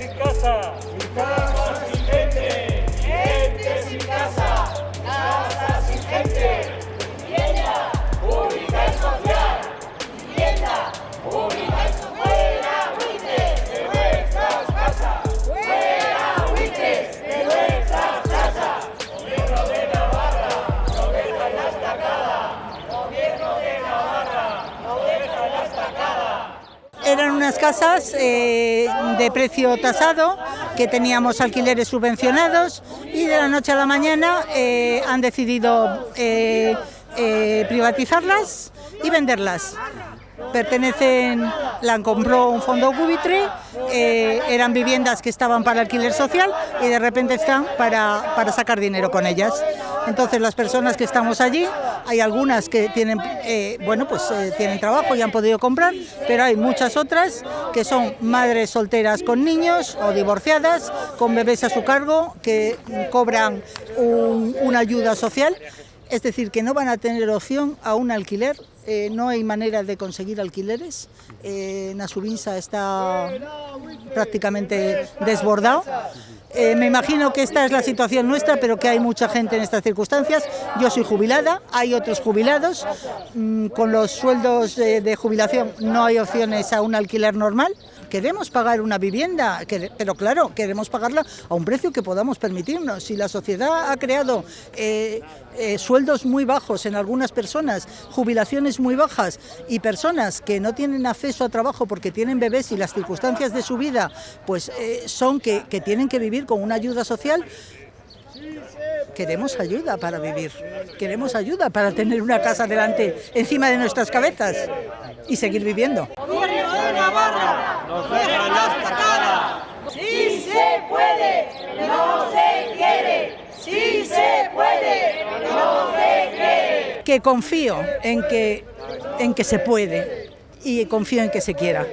eficácia! Unas casas eh, de precio tasado, que teníamos alquileres subvencionados y de la noche a la mañana eh, han decidido eh, privatizarlas y venderlas. Pertenecen, la compró un fondo cubitre, eh, eran viviendas que estaban para alquiler social y de repente están para, para sacar dinero con ellas. Entonces las personas que estamos allí, hay algunas que tienen, eh, bueno, pues eh, tienen trabajo y han podido comprar, pero hay muchas otras que son madres solteras con niños o divorciadas, con bebés a su cargo, que cobran un- una ayuda social, es decir, que no van a tener opción a un alquiler. Eh, no hay manera de conseguir alquileres. Eh, está prácticamente desbordado. Eh, me imagino que esta es la situación nuestra, pero que hay mucha gente en estas circunstancias. Yo soy jubilada, hay otros jubilados. Mm, con los sueldos de jubilación no hay opciones a un alquiler normal. Queremos pagar una vivienda, pero claro, queremos pagarla a un precio que podamos permitirnos. Si la sociedad ha creado eh, eh, sueldos muy bajos en algunas personas, jubilaciones muy bajas y personas que no tienen acceso a trabajo porque tienen bebés y las circunstancias de su vida pues eh, son que, que tienen que vivir con una ayuda social, queremos ayuda para vivir, queremos ayuda para tener una casa delante, encima de nuestras cabezas y seguir viviendo. Navarra nos deja la estacada. ¡Sí se puede! ¡No se quiere! ¡Sí se puede! ¡No se quiere! Que confío en que, en que se puede y confío en que se quiera.